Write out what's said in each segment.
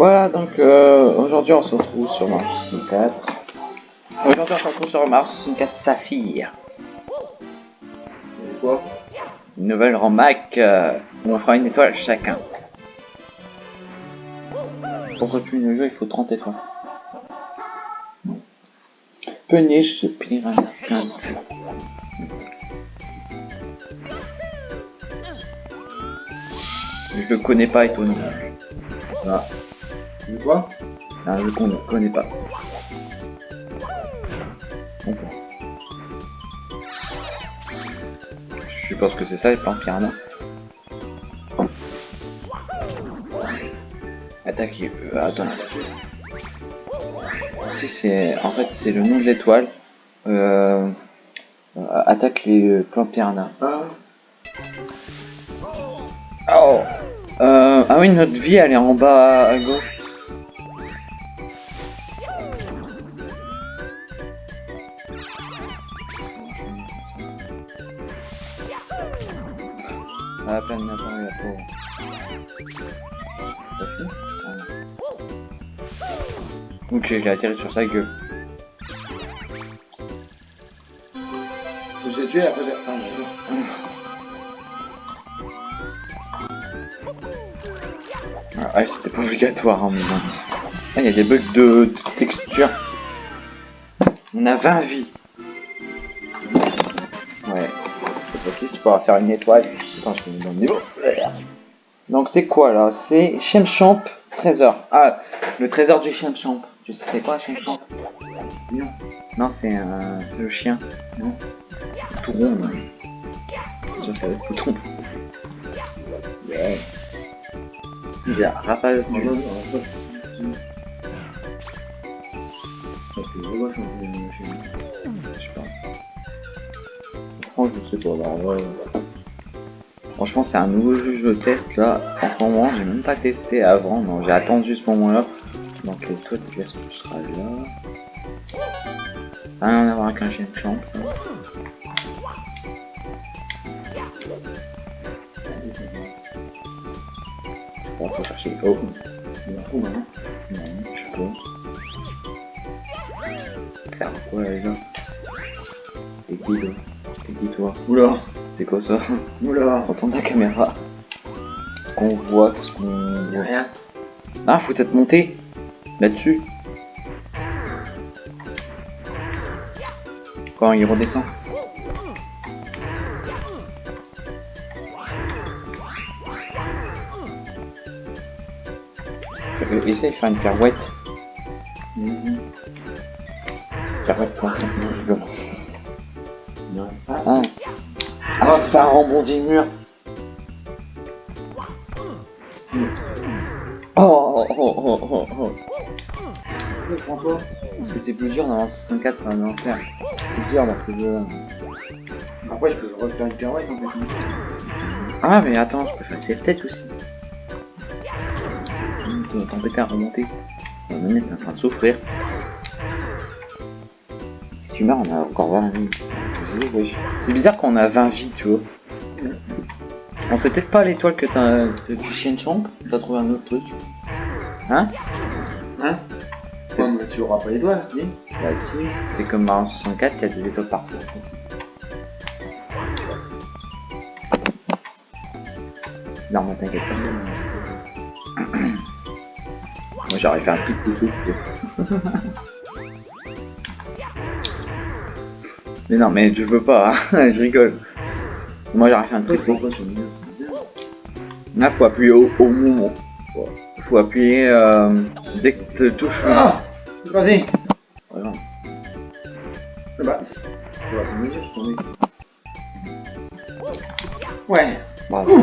Voilà, donc euh, aujourd'hui on se retrouve sur Mars 64. Aujourd'hui on se retrouve sur Mars 64 Saphir. Quoi? Une nouvelle remac euh, où on fera une étoile chacun. Pour continuer le jeu, il faut 30 étoiles. Punish the Piranha. Je le connais pas. Ça, C'est quoi un jeu qu'on ne connaît pas. Je suppose que c'est ça les plans piranha. Attaque. Euh, attends. Si c'est. En fait c'est le nom de l'étoile. Euh, euh, attaque les plans piranha. Ah, Oh euh, Ah oui notre vie elle est en bas à gauche. Maintenant il y a pas. T'as fini Ah non. Ok, j'ai atterri sur sa gueule. j'ai tué après personne. Ah ouais, c'était pas obligatoire, hein, mais. Ah, il y a des bugs de, texture. On a 20 vies. Ouais. Ok, tu pourras faire une étoile. Attends, je te mets dans le niveau. Donc c'est quoi là? C'est Chemchamp trésor. Ah, le trésor du Chemchamp. Tu sais c'est quoi Chemchamp? Non. Non, c'est le chien. Non. Tout rond. va être tout rond. Il y a du... je. Je sais pas. Franchement, je sais pas. Là, ouais. Franchement, c'est un nouveau jeu que je teste là. En ce moment, j'ai même pas testé avant. Non, j'ai attendu ce moment-là. Donc, les toi, qu'est-ce que tu seras là Rien à voir avec un chien de champ. Bon, faut chercher. Oh, trou maintenant. non, je pas. Faire quoi là, les gars C'est qui toi? C'est qui toi? Oula C'est quoi ça Oula Retourne la caméra. Qu'on voit tout ce qu'on voit. Rien. Ah, faut peut-être monter là-dessus. Quand il redescend. Euh, Essaye de faire une pirouette. Mhm. Pirouette quoi Non, je rigole. Non. Ah, Fais un rebondi de mur. Oh, oh, oh, oh, oh, oh. François Parce que c'est plus dur dans la 64 c'est un enfer. C'est dur dans ce jeu Après, je peux refaire une pirouette en fait. Ah mais attends, je peux faire cette tête aussi. T'embêter à remonter. On même t'es en train de souffrir. Si tu meurs, on a encore 20 vies. C'est bizarre qu'on a 20 vies, tu vois. On sait peut-être pas l'étoile que t'as du chien champ. T'as trouvé un autre truc. Hein? Hein? Ouais, mais tu auras pas les doigts, dis. Bah si, c'est comme Mario 64, il y a des étoiles partout. Non, mais t'inquiète pas. Moi j'aurais fait un petit coucou. mais non, mais je veux pas, hein. je rigole. Moi j'aurais fait un truc. Pourquoi sur le mur Là, faut appuyer au, au moment. Faut appuyer euh, dès que tu touches. Ah Vas-y Voilà. Ai. Ouais. Bravo.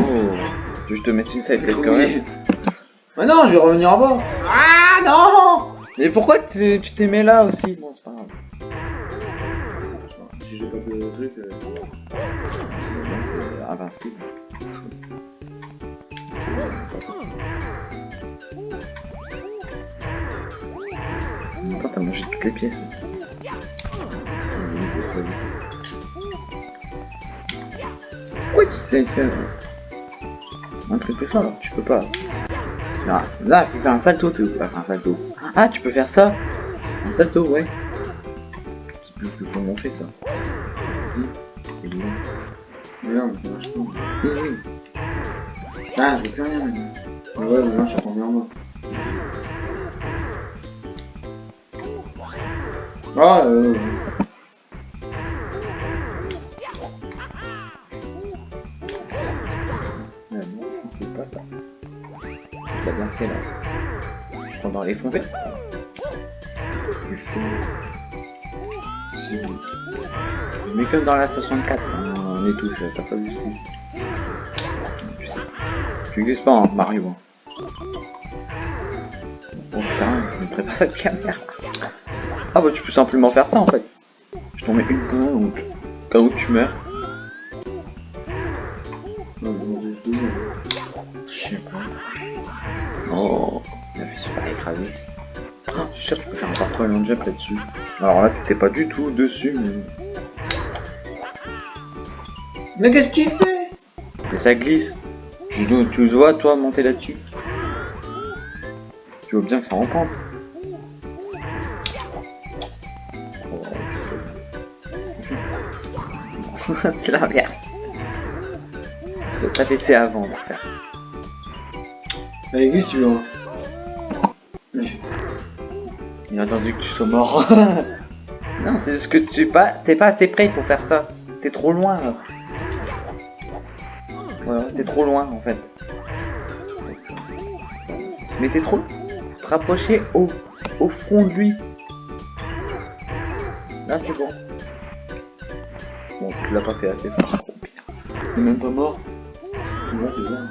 Que je te mette une side peut-être quand même. Mais non, je vais revenir en bas. Ah non Mais pourquoi tu tu t'es mis là aussi? Bon, c'est pas grave. Si j'ai pas de truc. euh, Euh, invincible. Attends, t'as mangé toutes les pièces. Pourquoi tu sais faire un truc plus fort tu peux pas Là, là, il faut faire un salto, tu peux faire un salto. Ah, tu peux faire ça? Un salto, ouais. Je sais plus comment on fait ça. Si, c'est bien. Non, mais ça marche pas. Si, oui. Ah, je plus rien maintenant. Ah ouais, mais non, je suis tombé en bas. Ah, euh. Non, ça. Bien fait là. Pendant les fonds verts. Mais comme dans la 64, hein, on est tous, t'as pas vu. Tu glisses pas en Mario. Oh putain, je me prépare cette caméra. Ah bah tu peux simplement faire ça en fait. Je t'en mets une pointe, donc cas où tu meurs. Pas. Oh, la fille. Ah, je suis sûr que tu peux faire un jump là-dessus. Alors là, t'étais pas du tout dessus, mais, Mais qu'est-ce qu'il fait? Mais ça glisse. Tu, tu vois, toi, monter là-dessus? Tu vois bien que ça en pente. Oh, C'est l'inverse. Faut pas baisser avant de faire. Allez, glisse, tu vois. Il a attendu que tu sois mort. non, c'est juste que tu pas, t'es pas assez près pour faire ça. T'es trop loin. là. Voilà, t'es trop loin en fait. Mais t'es trop. Rapprocher au, au fond de lui. Là, c'est bon. Bon, tu l'as pas fait assez fort. pire. T'es même pas mort. Là, c'est bien.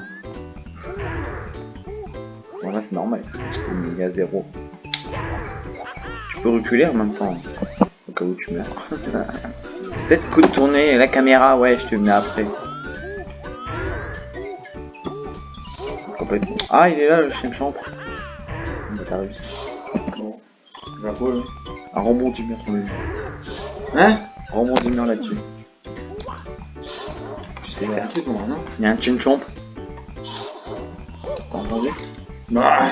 Bon, là, c'est normal. Je t'ai mis à zéro. Tu peux reculer en même temps. Au cas où tu meurs. Peut-être coup de tourner la caméra, ouais, je te mets après. Complètement. Ah, il est là, le chien champ. Bah, t'as réussi. Bon. Je vais pas, là. Un rebond d'humeur sur le mur. Hein? Rebond d'humeur là-dessus. Tu sais faire. Il y a un chin chomp. T'as entendu? Bah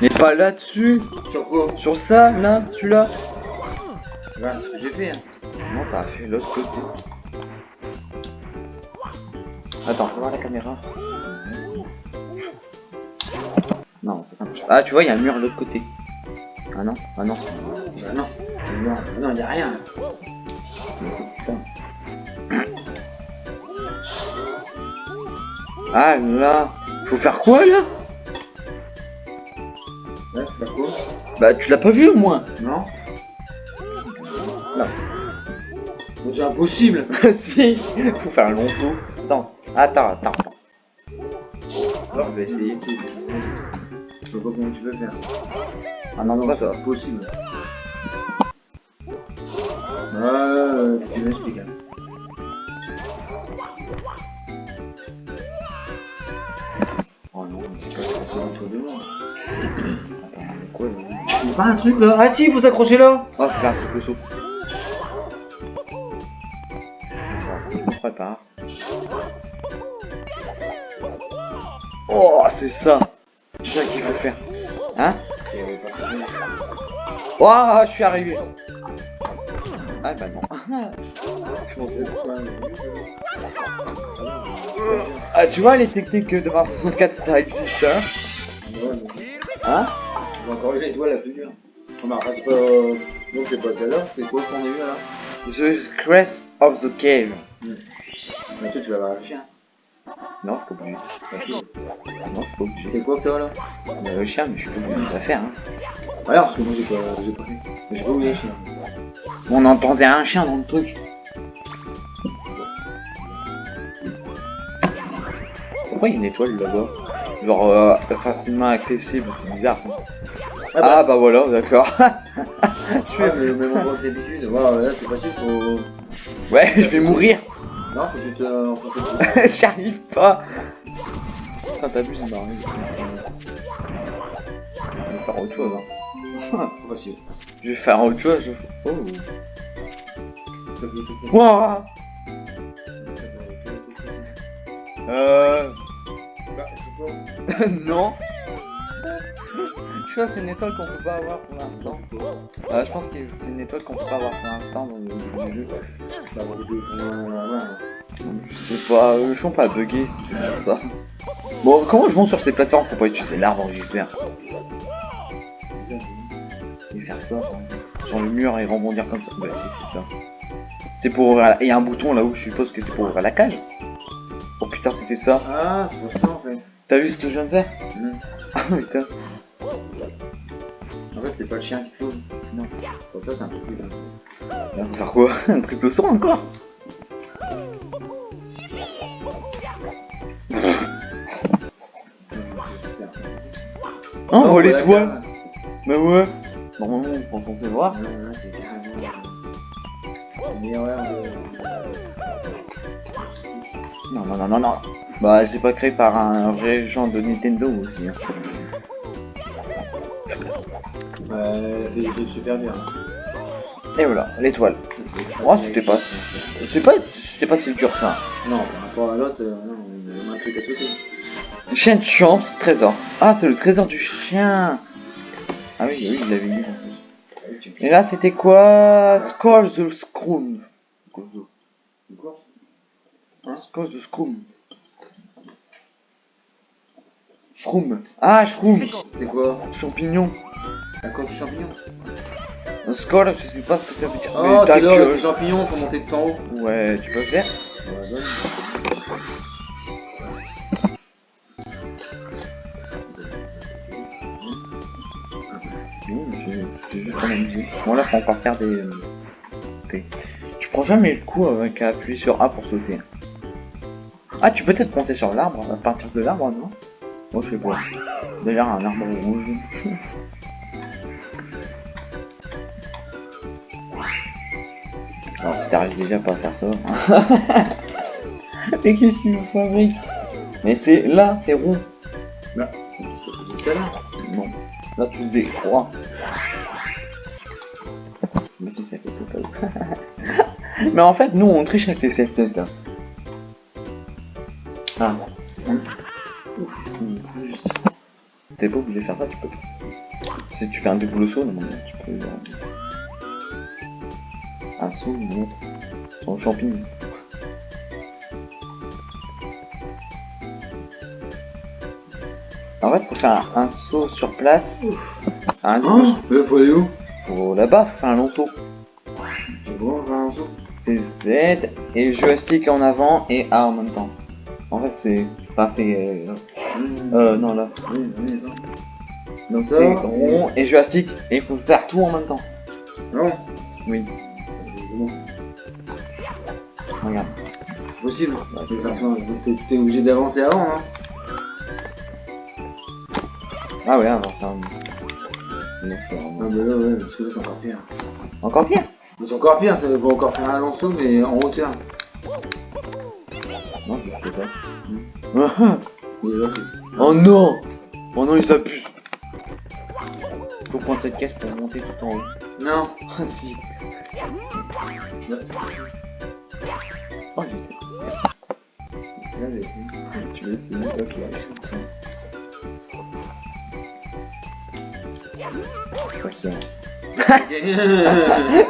Mais pas là-dessus Sur quoi Sur ça, là, celui-là Bah, c'est ce que j'ai fait, hein. Non, t'as fait l'autre côté. Attends, faut voir la caméra. Non, ça marche pas. Ah, tu vois, il y a un mur de l'autre côté. Ah non, ah non, Bah non. Non, non, y a rien. mais c'est ça. Ah là, faut faire quoi là? Ouais, c'est quoi Bah, tu l'as pas vu au moins Non Non. C'est impossible Si, faut faire un long saut. Attends, attends, attends. Alors, je vais essayer. Je sais pas comment tu veux faire. Ah non, non, c'est impossible. Ouais, tu m'expliques. Pas un truc là Ah si, faut s'accrocher là Oh, faire un triple saut. Me prépare. Oh, c'est ça C'est ça qu'il faut faire. Hein Oh, je suis arrivé Ah bah non. Ah, tu vois, les techniques de Mario 64, ça existe, hein? Hein? On va corriger l'étoile la plus dure. Non, c'est pas. Donc c'est pas celle-là, c'est quoi qu'on a eu là The Crest of the Cave. Mais toi tu vas le chien. Non, je suis pas. Non, je suis pas. C'est quoi que t'as là? Bah, le chien, mais je suis pas la faire, hein. Alors, parce que moi j'ai pas, j'ai pas fait. J'ai pas oublié le chien. On entendait un chien dans le truc. Pourquoi il y a une étoile là-bas? Genre euh, facilement accessible, c'est bizarre. Ah bah. Ah bah voilà, d'accord. Tu fais le même endroit que d'habitude. Voilà, là c'est facile, faut. ouais, je vais mourir. Non, faut juste euh, J'y arrive pas. Putain, marrant. Je vais faire autre chose. Hein. Facile. Je vais faire autre chose. je- Oh. Wouah Euh. Non. Je crois que c'est une étoile qu'on peut pas avoir pour l'instant. Ah, je pense que c'est une étoile qu'on peut pas avoir pour l'instant dans le, jeu. Euh, ouais. Je sais pas, euh, le champ pas bugué c'est pour ça. Bon, comment je monte sur ces plateformes pour pas utiliser l'arbre, j'espère Et faire ça sur- le mur et rebondir comme ça. Bah si, c'est ça. C'est pour ouvrir la... Il y a un bouton là où je suppose que c'est pour ouvrir la cage. Oh putain, c'était ça. Ah, c'est pour ça en fait. T'as vu ce que je viens de faire Mhm. Ah putain. En fait, c'est pas le chien qui flotte. Non. Pour ça, c'est un peu plus dingue. On va faire quoi Un triple saut encore Oh, Oh, l'étoile Bah ouais Normalement, on euh, Une erreur de. Non, non, non, non, non. Bah, c'est pas créé par un vrai genre de Nintendo aussi. hein. Bah, fait super bien. Et voilà, l'étoile. Oh, c'était pas... C'est pas... C'est pas si dur ça. Non, par rapport à l'autre, euh, non, on a un truc à sauter. Chien de champ, c'est trésor. Ah, c'est le trésor du chien. Ah oui, oui, je l'avais lu. Et là, c'était quoi? Score the Scrooms. Quoi Score the Scroom. Shroom. Ah, shroom. C'est quoi? Champignon. Coque du champignon Score, je sais pas ce que ça veut dire. Oh, c'est t'as là, que- les champignons, faut monter tout en haut. Ouais, tu peux faire Ouais, Bon, là, faut encore faire des... euh, des- Tu prends jamais le coup avec à appuyer sur A pour sauter. Ah, tu peux peut-être monter sur l'arbre, à partir de l'arbre, non? Moi, je sais pas. D'ailleurs, un arbre rouge. Alors, si t'arrives déjà pas à faire ça... Mais qu'est-ce que tu fabriques? Mais c'est là, c'est rond. Là. Non. Là, tu faisais 3. Mais en fait, nous, on triche avec les safe net. hein. Ah. T'es pas obligé de faire ça, tu peux. Si tu fais un double saut, tu peux. euh, Un saut, autre. Sans champignon. En fait, pour faire un, un saut sur place, un Oh, mais faut aller où? Faut là-bas faire un long saut. C'est bon, on va un saut. C'est Z et joystick en avant et A en même temps. En fait, c'est. Enfin, c'est. Euh, euh, non, là. Oui, oui, non. Donc, c'est rond et joystick et il faut faire tout en même temps. Non Oui, C'est bon. regarde. Possible. T'es- obligé d'avancer avant, hein. Ah ouais, avant ça. Non, Ah bah là, ouais, parce que là, c'est encore pire. Encore pire? C'est encore pire, ça va encore faire un long saut, mais en hauteur. Non, je sais pas. Oh non Oh non, ils abusent. Faut prendre cette caisse pour monter tout en haut. Non. Ah si. Oh, j'ai Là, j'ai essayé. Tu veux essayer Ok.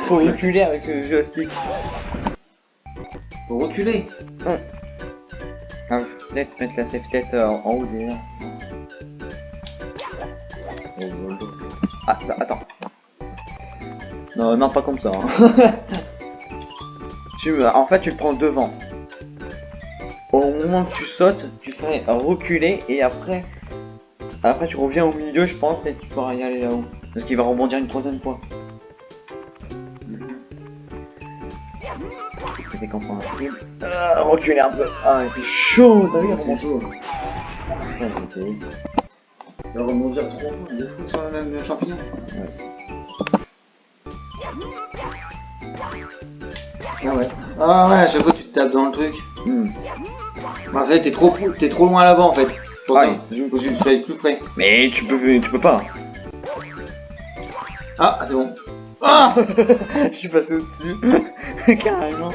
Faut reculer avec le joystick. Faut reculer. Ah, peut-être mettre la safe tête euh, en, en haut déjà. Ah, ça- attends. Non, non, pas comme ça. hein. tu, en fait, tu le prends devant. Au moment que tu sautes, tu fais reculer et après, après tu reviens au milieu, je pense, et tu pourras y aller là-haut. Parce qu'il va rebondir une troisième fois. C'était compréhensible. Ah, reculer un peu. Ah, c'est chaud, t'as vu, il remonte. j'ai essayé. Il va rebondir trois fois, deux fois sur le même champignon. Ah ouais. Ah ouais, à chaque fois tu te tapes dans le truc. Hmm. En fait, t'es trop, t'es trop loin là-bas en fait. Ouais. tu sois plus près. Mais tu peux, tu peux pas. Ah, c'est bon. Ah Je suis passé au-dessus. Carrément.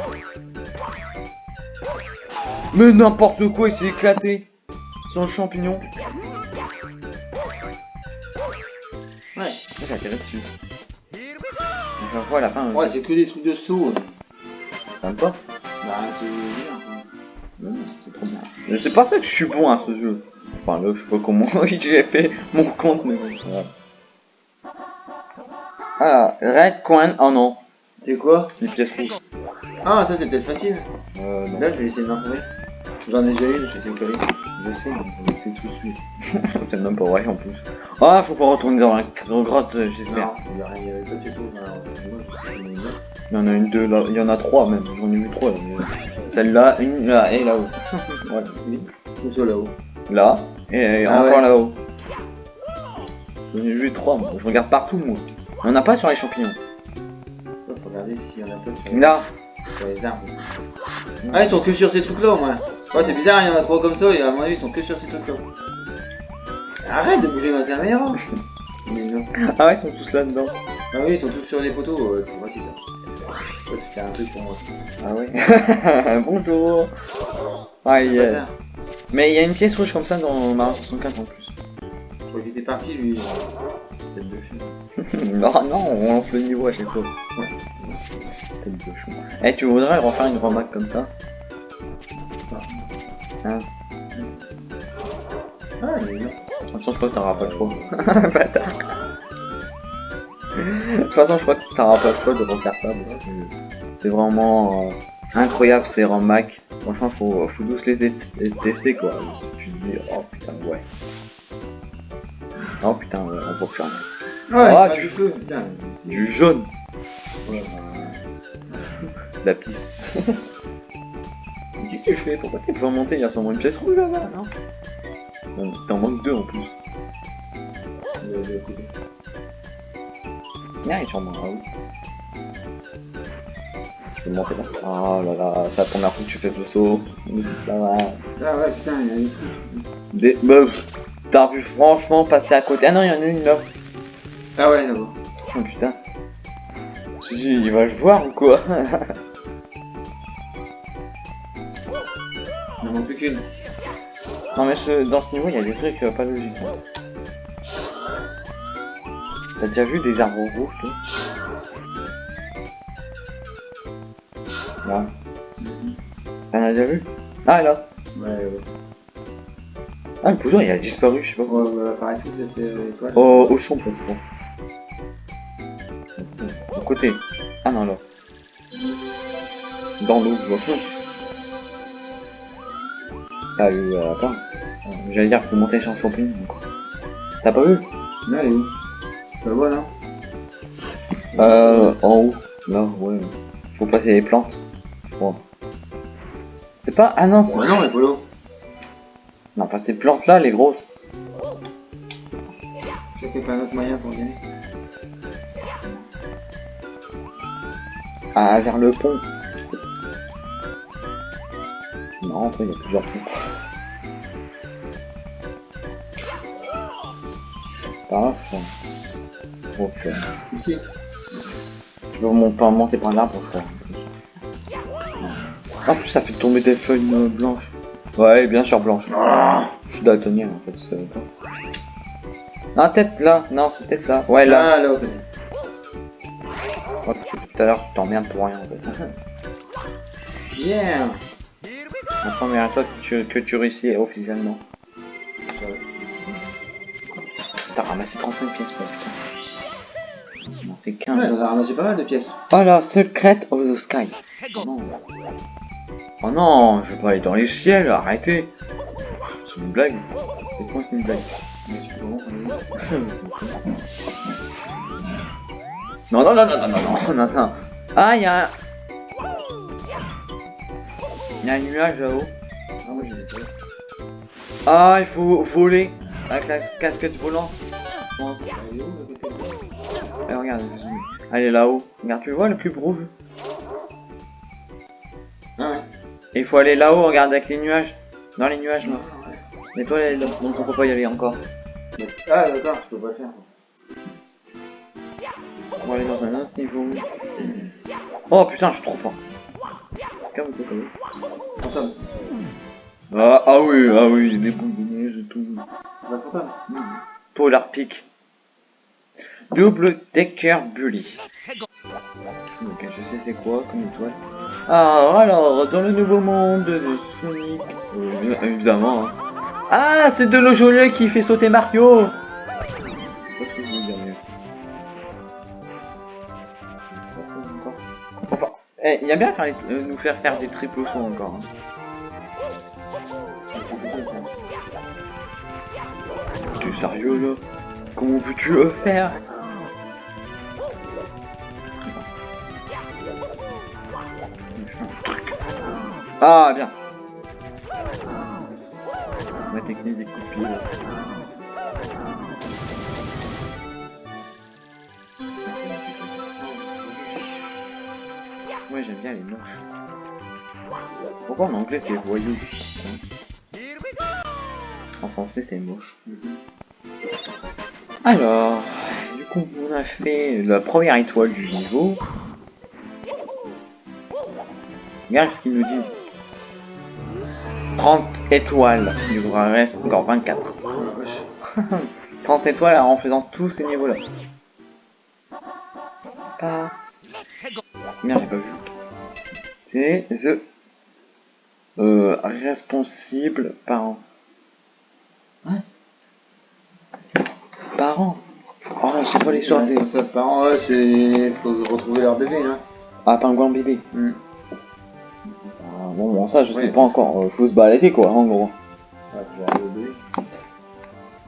Mais n'importe quoi, il s'est éclaté. Sur le champignon. J'ai atterri dessus. Vois à la fin. Ouais, c'est que des trucs de saut. T'aimes pas Bah, c'est. Non, c'est trop bien. Mais C'est pas ça que je suis bon à ce jeu. Enfin là, je sais pas comment j'ai fait mon compte, mais bon, ça va. Ah, Red Coin, oh non, C'est quoi? Les pièces rouges. Ah, ça c'est peut-être facile. Euh, non. Là, je vais essayer d'en trouver. J'en ai déjà une, je vais essayer de coller. Je sais, mais c'est tout de suite. C'est même pas vrai en plus. Ah, faut qu'on retourne dans la dans la grotte, euh, j'espère. Il y a rien, il y pas en a une, deux, là, il y en a trois même, j'en ai vu trois. mais- Celle-là, une là, et là-haut. Ouais, oui. Tout ça là-haut. Là, et Ah encore ouais. là-haut. J'en ai vu trois, moi. Je regarde partout, moi. Il y en a pas sur les champignons. Faut regarder s'il y en a pas sur, Là, sur les arbres aussi. Ah, ils sont que sur ces trucs-là, moi. Ouais, c'est bizarre, il y en a trois comme ça, et à mon avis, ils sont que sur ces trucs-là. Arrête de bouger ma caméra ah ouais, ils sont tous là-dedans. Ah oui, ils sont tous sur les poteaux, ouais, c'est ça. C'était un truc pour moi. Ah ouais. Bonjour. Ah, il y a- Bâtard. Mais il y a une pièce rouge comme ça dans Mario 64 en plus. Je crois qu'il était parti, lui. Tête de chien. non, non, on lance le niveau à chaque fois. Tête de chou. Eh, tu voudrais refaire une remarque comme ça? Hein? Ah, il est bien. De toute façon, je crois que t'auras pas le choix. Bâtard. De toute façon, je crois que t'auras pas le choix de refaire ça parce que c'est vraiment euh, incroyable ces Mac. Franchement, faut, faut tous les, tes- les tester quoi. Tu te dis, oh putain, ouais. Oh putain, ouais, on peut faire Ouais, Ah, du feu, putain. du jaune, Ouais, la piste. Qu'est-ce que tu fais Pourquoi t'es pas monté Il y a sûrement une pièce rouge là-bas, non Non, T'en manques deux en plus. le- le côté. Il est sûrement là-haut. Tu peux monter là Oh là là, c'est la première fois que tu fais ce saut. Ça va. Ah ouais, putain, il y a des trucs. Des meufs, t'as vu franchement passer à côté. Ah non, il y en a une là. Ah ouais, d'abord. Oh putain. Je il va le voir ou quoi? Il n'en manque plus qu'une. Non mais ce- dans ce niveau, il y a des trucs euh, pas logiques. hein. T'as déjà vu des arbres rouges, toi Là. T'en as déjà vu Ah là Ouais, ouais. Ah le poudre il a disparu, je sais pas quoi. Ouais, ouais, pareil, cette euh, étoile. Au, au champ, je crois. Au côté. Ah non, là. Dans l'eau, je vois. T'as eu attends. Euh, J'allais dire, faut monter sur le champignon. T'as pas vu Là, elle est où? Je la vois, là Euh, en haut. Là, ouais. Faut passer les plantes. Je crois. C'est pas. Ah non, c'est. Ouais, non, mais Polo. Non, pas ces plantes là, les grosses. Je sais qu'il y a pas un autre moyen pour gagner. Ah, vers le pont. Non, après, il y a plusieurs ponts. Par là, je crois. Ok. Ici. Peux mon- pas monter par l'arbre, je crois. En plus, ça fait tomber des feuilles euh, blanches. Ouais, bien sûr, blanches. Je suis daltonien, en fait. Non, peut-être là. Non, c'est peut-être là. Ouais, là. Là, là, tout à l'heure, tu t'emmerdes pour rien, en fait. Yeah La première fois que tu, que tu réussis officiellement. T'as ramassé 35 pièces, putain. Je a ramassé pas mal de pièces. Voilà, Secret of the Sky. Oh non, je vais pas aller dans les ciels, arrêtez. C'est une blague. C'est quoi une blague Non, non, non, non, non, non, non, non. Ah, il y a un... Il y a un nuage là-haut. Ah, ah, il faut voler avec la casquette volante. Côté Eh, regarde. Elle est là-haut. Regarde, tu vois le cube rouge Ah ouais. Et il faut aller là-haut, regarde, avec les nuages. Dans les nuages, là. Mais toi, elle est là, donc on peut pas y aller encore. Ah d'accord, je peux pas faire. On va aller dans un autre niveau. Oh putain, je suis trop fort. Fantôme. Ah, ah oui, ah oui, des boules de neige et tout. Bah, fantôme. Polar Peak. Double Decker Bully. Ok, je sais c'est quoi comme étoile. Ah, alors, dans le nouveau monde de Sonic... Euh, évidemment. hein. Ah, c'est de l'eau gelée qui fait sauter Mario eh, il y a bien faire euh, nous faire faire des triples sauts encore. hein. T'es sérieux là? Comment peux-tu le faire? Ah bien Ma technique des coups de pied. Ouais j'aime bien les moches. Pourquoi en anglais c'est voyou? En français c'est moche. Alors, du coup on a fait la première étoile du niveau. Regarde ce qu'ils nous disent. 30 étoiles. Il vous en reste encore 24. 30 étoiles en faisant tous ces niveaux-là. Pas... Merde, j'ai pas vu. C'est The... Euh, responsable parent. Ouais. Parent. Oh, c'est pas l'histoire des... Ça parents, ouais, c'est. Faut retrouver leur bébé, hein. Ah, pingouin bébé. Hmm. Bon, bon, ça, je Ouais. sais pas encore. Euh, faut se balader, quoi, en gros.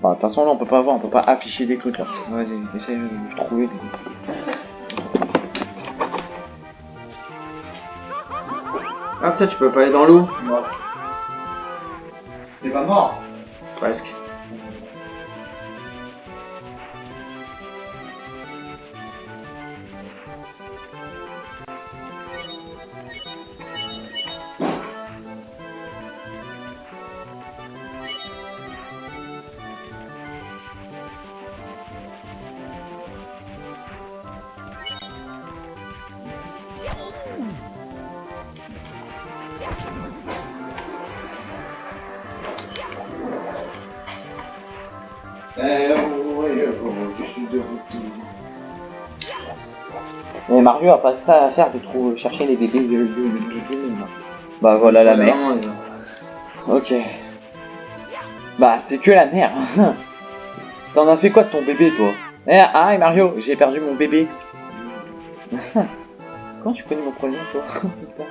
Bah, de toute façon, là, on peut pas voir, on peut pas afficher des trucs, là. Vas-y, essaye de trouver. Ah putain, tu peux pas aller dans l'eau T'es pas mort Presque. Mais Mario a pas que ça à faire de trouver, chercher les bébés de, de, de, de- de- Bah voilà la mer. Vraiment, il- Ok. Bah c'est que la mer. T'en as fait quoi de ton bébé toi? Eh ah Mario, j'ai perdu mon bébé. Comment tu connais mon prénom toi?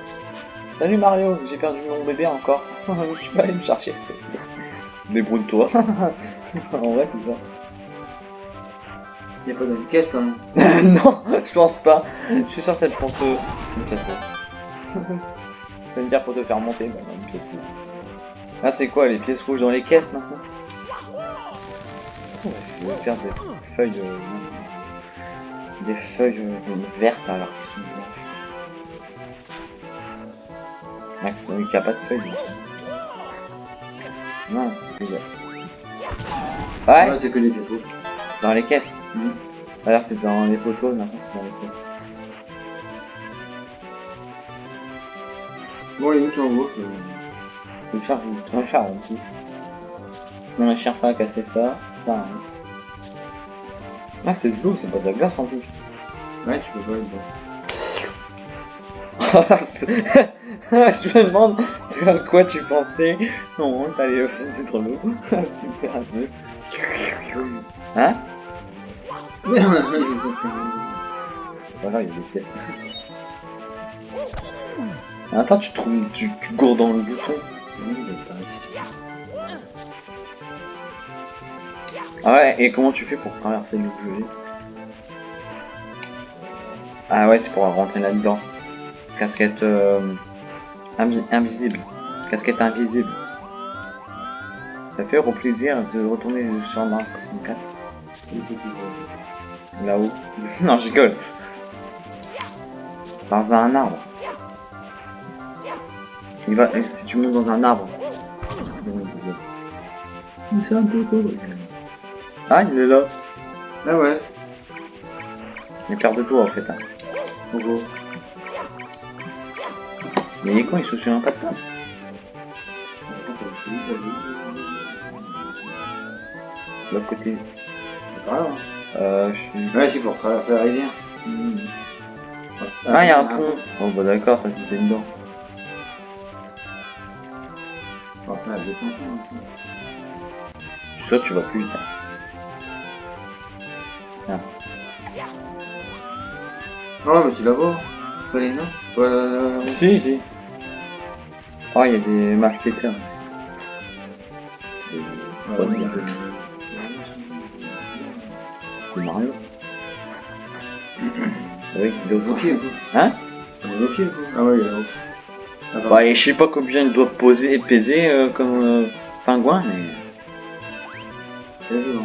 Salut Mario, j'ai perdu mon bébé encore. tu peux aller me chercher s'il te plaît. Débrouille-toi. en vrai c'est ça. Y a pas de caisse quand même. non, je pense pas. Je suis sûr que c'est pour te... Ça veut dire pour te faire monter. Bah, non, pièce. Ah, c'est quoi les pièces rouges dans les caisses maintenant? Oh, Je vais faire des feuilles... euh, Des feuilles euh, vertes alors qu'elles sont blanches. Ah, qui il n'y a pas de feuilles. Non, c'est. Ouais, c'est que les pièces dans les caisses. Mhm. Alors c'est dans les photos, maintenant c'est dans les caisses. Bon, les tu en gros. Faire, je vais faire un petit. On a cherché à casser ça. ça hein. Ah c'est de l'eau, c'est pas de la glace en plus. Ouais, tu peux pas le voir. je me demande à quoi tu pensais. Non, t'allais foncer dans l'eau. Super un peu. Hein Voilà, il y a des pièces. Attends, tu trouves, tu, tu gourdes dans le bouton. Ah ouais, et comment tu fais pour traverser le bleu Ah ouais, c'est pour rentrer là-dedans. Casquette euh, invi- invisible. Casquette invisible. Ça fait au plaisir de retourner sur Mario 64. Là-haut. non, je rigole. Dans un arbre. Il va, si tu montes dans un arbre. C'est un peu cool. Ah, il est là. Ah ouais. Il est peur de toi en fait. Hein. En gros. Mais il est con, il se souvient pas de toi. L'autre côté. C'est pas grave. hein. Euh, je suis... Ouais, c'est pour traverser la rivière. Ah, il y a un pont. Oh bah d'accord, ça c'était dedans. Oh, ça, elle descend, ça. Je suis sûr que tu vas plus vite. hein. Oh, mais tu la vois Pas les noms Pas la- Si, si. Oh, il y a des marketeurs. Ouais, Bonne ouais, idée. ouais. C'est Mario. oui, il est Au au pied, Hein? On est au pied. Ah ouais, il est pardon. Bah, et je sais pas combien ils doivent poser, peser euh, comme euh, pingouin, mais. C'est lourd.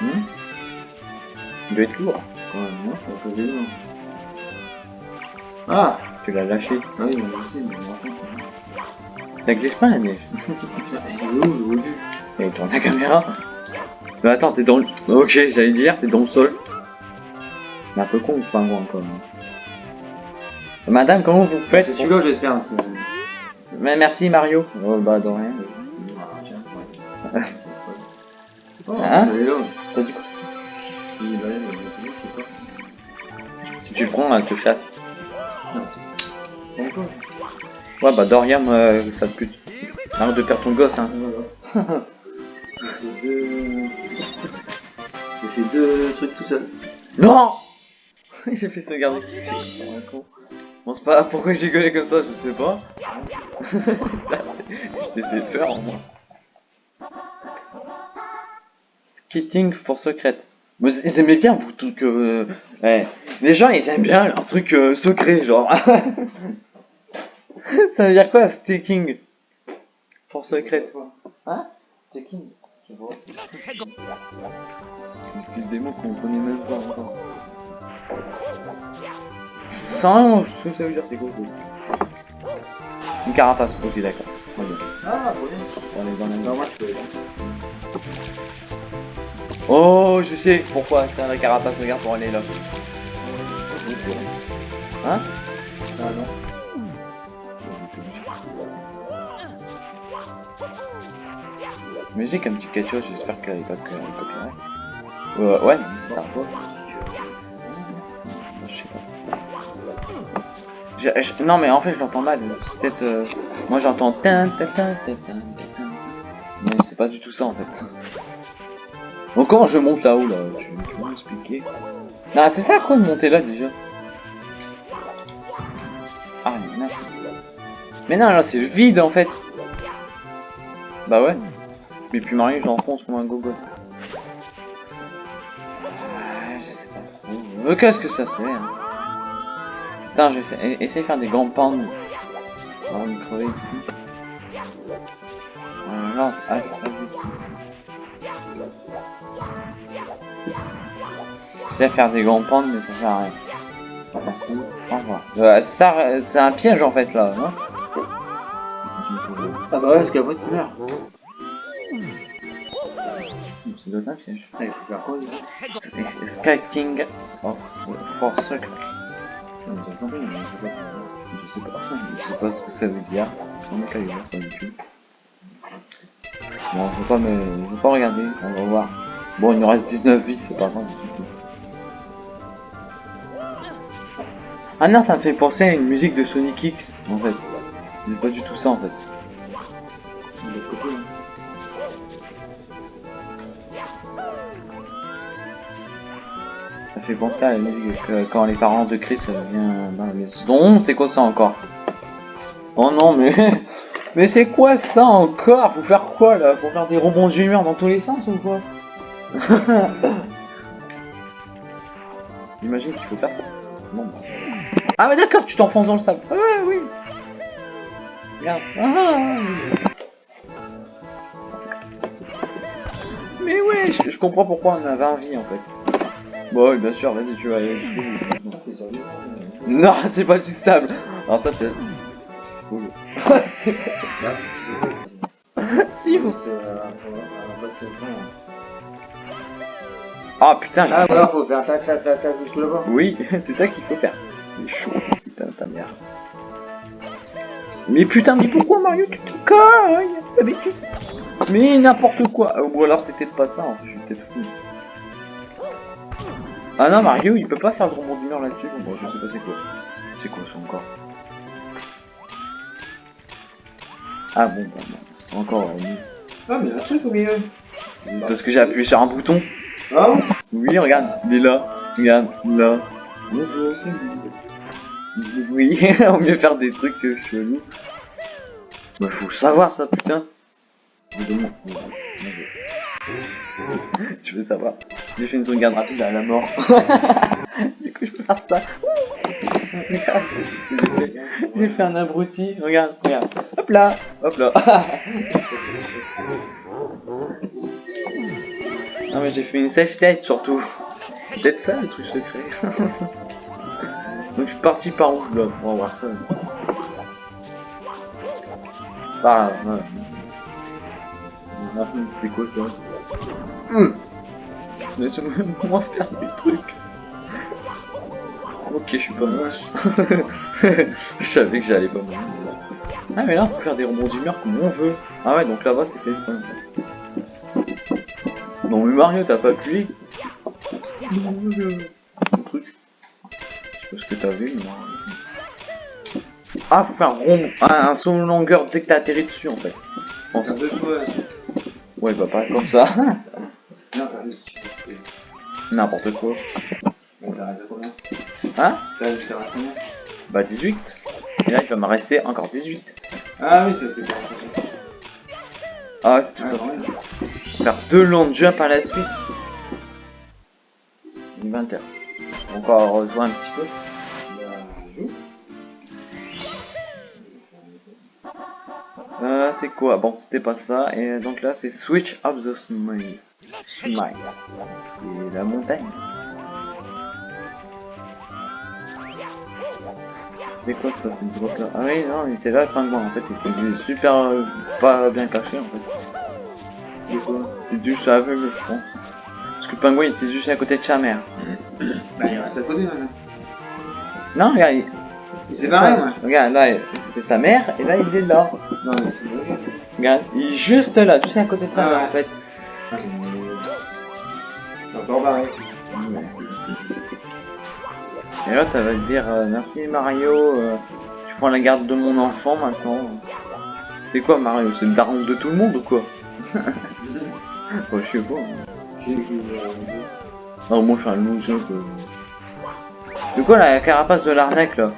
Hmm? Il doit être lourd. Quand même, non, ça fait lourd. Ah Tu l'as lâché. Ah oui, mais aussi, mais on raconte. Ça glisse pas la neige. Il est où, je tourne la caméra. Mais attends, t'es dans le. Ok, j'allais dire, t'es dans le sol. C'est un peu con le pingouin quand même. Madame, comment vous faites C'est celui-là, j'espère. Mais merci Mario. Oh bah de rien. Ah. Oh, Hein. T'as dit quoi. Si tu le prends, elle te chasse. Ouais bah Dorian, euh, ça te pute. Arrête de perdre ton gosse hein. J'ai fait deux... J'ai fait deux trucs tout seul. Non J'ai fait sauvegarder. Bon c'est pas pourquoi j'ai gueulé comme ça, je sais pas. je t'ai fait peur en moi. Skating for secret. Vous ils aimaient bien vous trucs euh, ouais. Les gens ils aiment bien un truc euh, secret genre. Ça veut dire quoi staking For secret Hein? Staking vois. Ils utilisent des mots qu'on connaît même pas encore. Sans ce que ça veut dire c'est quoi Une carapace, ok d'accord. Ah, trop bien. On est dans je peux. Oh, je sais pourquoi c'est la carapace, regarde pour aller là. Hein? Musique un petit quelque j'espère qu'elle est pas copyright. Euh, ouais, c'est ça. Je sais pas. Non mais en fait je l'entends mal, peut-être... euh, Moi j'entends... Mais c'est pas du tout ça en fait. Donc comment je monte là-haut là? Tu, tu m'expliquer? Ah c'est ça quoi de monter là déjà Ah mais non. Mais non là c'est vide en fait. Bah ouais. Mais puis Mario j'enfonce comme un gogo. Ah, je sais pas trop. Qu'est-ce que ça c'est hein? Putain, je vais faire... e- essayer de faire des grands pans. Avant de crever ici. Ah. J'essaie de faire des grands pans, mais ça sert à rien. Merci, au revoir. Euh, euh, c'est un piège en fait là, non? Ah, bah ouais, parce qu'après, tu meurs. Il Skating for, for secret. Non, je sais pas. Je sais pas, ce que ça veut dire. On est calé, pas du tout. Bon, pas pas regarder, on va voir. Bon, il nous reste 19 vies, c'est pas grave du tout. Ah non, ça me fait penser à une musique de Sonic X, en fait. C'est pas du tout ça, en fait. Fait penser à la musique que quand les parents de Chris euh, viennent dans la maison. C'est quoi ça encore? Oh non, mais... Mais c'est quoi ça encore? Faut faire quoi là? Faut faire des rebonds d'humeur dans tous les sens ou quoi? J'imagine qu'il faut faire ça. Bah. Ah mais d'accord, tu t'enfonces dans le sable. Ah ouais, oui. Regarde. Ah, oui. Mais ouais, je, je comprends pourquoi on a 20 vies en fait. Bon, oui, bien sûr, vas-y, tu vas aller. Non, c'est pas du sable. Alors toi. C'est- si, vous... Ah putain, j'ai- Ah, voilà, faut faire tac, tac, tac, tac, jusque là-bas. Oui, c'est ça qu'il faut faire. C'est chaud, putain, ta mère. Mais putain, mais pourquoi Mario, tu te cognes? Mais tu... Mais n'importe quoi. Ou alors c'est peut-être pas ça, en fait, je suis peut-être fou. Ah non, Mario, il peut pas faire de rebond d'humeur là-dessus. Bon, je sais pas c'est quoi. C'est quoi ça encore? Ah bon, bah, c'est encore. euh, Ah, mais il y a un truc au milieu. parce que j'ai appuyé sur un bouton. Ah Oui, regarde, il est là. Regarde, là. Bonjour. Oui, on mieux faire des trucs euh, chelous. Bah, faut savoir ça, putain. Tu veux savoir? J'ai fait une sauvegarde rapide à la mort. du coup, je peux faire ça. Regarde j'ai fait. Un abruti. Regarde, regarde. Hop là, hop là. non, mais j'ai fait une safe tête surtout. C'est peut-être ça le truc secret. Donc je suis parti par où là On va voir ça. Ah, ouais. Ah, C'était quoi ça? Hum. Laisse-moi faire des trucs. Ok, je suis pas moche. je savais que j'allais pas mourir. Ah mais là on peut faire des rebonds d'humeur comme on veut. Ah ouais donc là-bas c'était fun. Non mais Mario t'as pas appuyé truc. Je sais pas ce que t'as vu moi. Ah faut faire un rond, un, un saut en longueur dès que t'as atterri dessus en fait. En fait. Un. Ouais bah pas comme ça. Non. N'importe quoi. Bon, combien Hein combien Bah 18. Et là il va me rester encore 18. Ah oui, ça c'est bien. Ah c'est tout Ah, ça. Faire deux long jump à la suite. 20 heures. Encore rejoint un petit peu. Euh, c'est quoi? Bon, c'était pas ça. Et donc là, c'est Switch of the Smile. Smile. Et la montagne. C'est quoi ça, cette là Ah oui, non, il était là, le pingouin. En fait, il était super euh, pas bien caché en fait. C'est quoi? C'est juste aveugle, je pense. Parce que le pingouin, il était juste à côté de sa mère. Bah, il reste à côté maintenant. Non, regarde, il... Il s'est barré, moi. Regarde, là, c'est sa mère, et là, il est là. Non, mais c'est. Regarde, il est juste là, juste à côté de sa Ah mère, ouais. en fait. C'est barré. Et là, ça va te dire euh, merci Mario, euh, tu prends la garde de mon enfant maintenant. C'est quoi Mario C'est le daron de tout le monde ou quoi? Je sais pas. Non, moi je suis un loser. C'est quoi la carapace de l'arnaque là?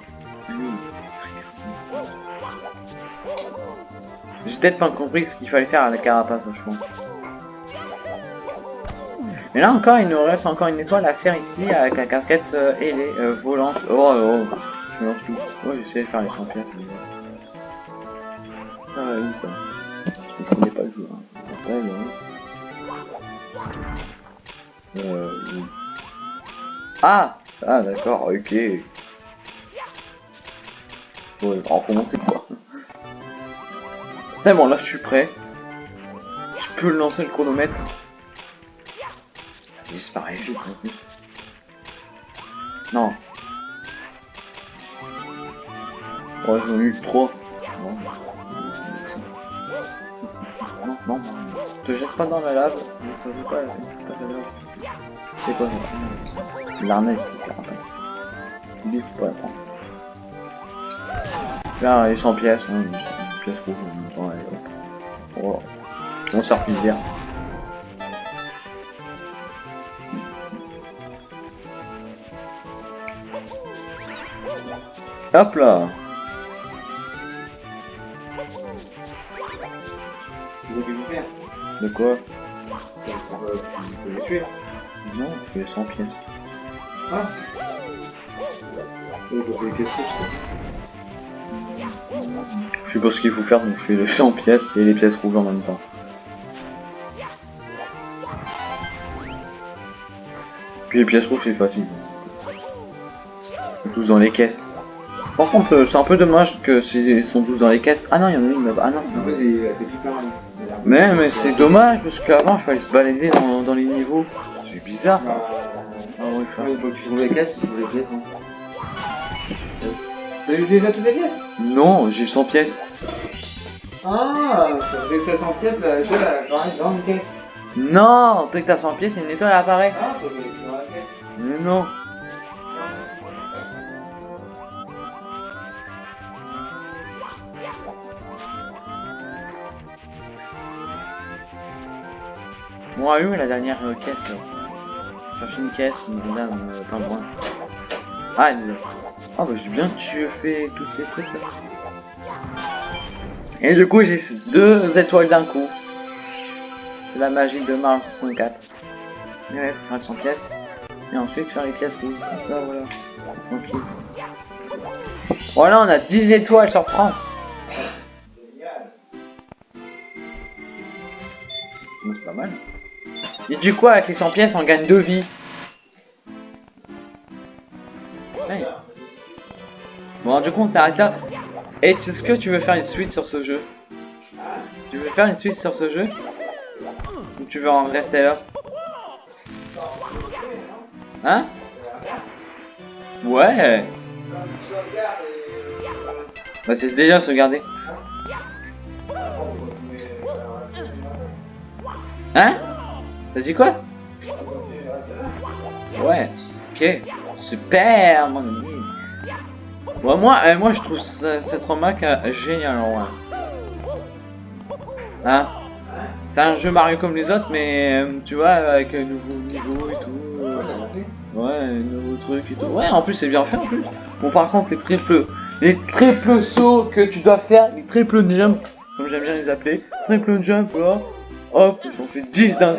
J'ai peut-être pas compris ce qu'il fallait faire à la carapace, je pense. Mais là encore, il nous reste encore une étoile à faire ici avec la casquette euh, ailée, euh, volante. Oh, oh, oh, je mélange tout. Oh, j'essaie de faire les champions. Ah, oui, ça. Je connais pas le jeu. Hein. Après, là. Euh. Ah Ah, d'accord, ok. Ouais, alors commencer quoi? C'est bon, là je suis prêt. Je peux lancer le chronomètre. Disparaît plus. Non. Ouais, j'en ai trois. Non. Non, non. Te jette pas dans la lave, ça pas, ça joue. C'est quoi L'arnaque, c'est ça. Il faut la. Là, les 100 pièces, hein, une pièce rouge allez, hop. Voilà. On sort bien. Hop là je faire De quoi? Tu peux les tuer. Non, c'est 100 pièces. Ah Je sais pas ce qu'il faut faire, donc je fais les 100 pièces et les pièces rouges en même temps. Puis les pièces rouges c'est facile. Tous dans les caisses. Par contre, euh, c'est un peu dommage que c'est sont tous dans les caisses. Ah non, il y en a une là-bas. Ah non, c'est. Mais, mais c'est dommage parce qu'avant il fallait se balader dans, dans les niveaux. C'est bizarre. Ah ouais, ah, il faut que tu trouves les caisses, tu trouves les pièces. hein. T'as eu déjà toutes les pièces? Non, j'ai 100 pièces. Ah, dès que t'as 100 pièces, la apparaît dans une caisse. Non, dès que t'as 100 pièces, une étoile apparaît. Ah, faut que dans la caisse. Mais non. Bon, a eu la dernière euh, caisse là. Cherche une caisse, une euh, pas loin. Ah, elle. Ah bah j'ai bien tué fait tous ces trucs là. Et du coup j'ai deux étoiles d'un coup. La magie de Mario 64. Et ouais, faire 100 pièces. Et ensuite faire les pièces rouges. Comme ça voilà. Tranquille. Voilà on a 10 étoiles sur 30. Bon, C'est pas mal. Et du coup avec les 100 pièces on gagne 2 vies. Bon du coup on s'arrête là. Et est-ce que tu veux faire une suite sur ce jeu? Tu veux faire une suite sur ce jeu? Ou tu veux en rester là? Hein? Ouais. Bah c'est déjà sauvegarder. Hein? T'as dit quoi Ouais, ok. Super mon ami. Bon, moi, euh, moi je trouve ce- cette remarque euh, géniale vrai. Hein C'est un jeu Mario comme les autres, mais euh, tu vois, avec un nouveau niveau et tout. ouais, un nouveau truc et tout. Ouais, en plus c'est bien fait en plus. Bon, par contre, les triples, les triples sauts que tu dois faire, les triples jump, comme j'aime bien les appeler, triple jump là, hop, j'en fais 10 d'un.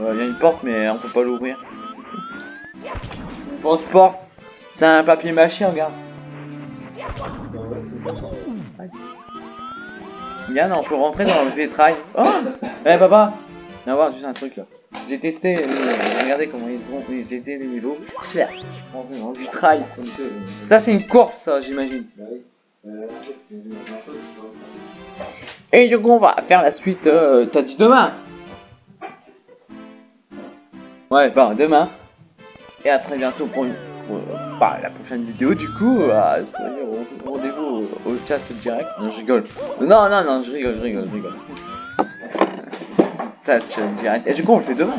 Il y a une porte, mais on peut pas l'ouvrir. Grosse porte. C'est un papier mâché, regarde. Yann, on peut rentrer dans le vitrail. Oh Eh papa Viens voir juste un truc là. J'ai testé, euh, regardez comment ils ont, ils étaient les dans le vitrail. Ça c'est une course ça j'imagine. Et du coup on va faire la suite, euh, t'as dit demain Ouais, bah demain. Et après bientôt pour, une- euh, bah, la prochaine vidéo du coup, euh, soyez au rendez-vous au, au chat direct. Non je rigole. Non non non je rigole, je rigole, je rigole. Chat direct. Et du coup on le fait demain.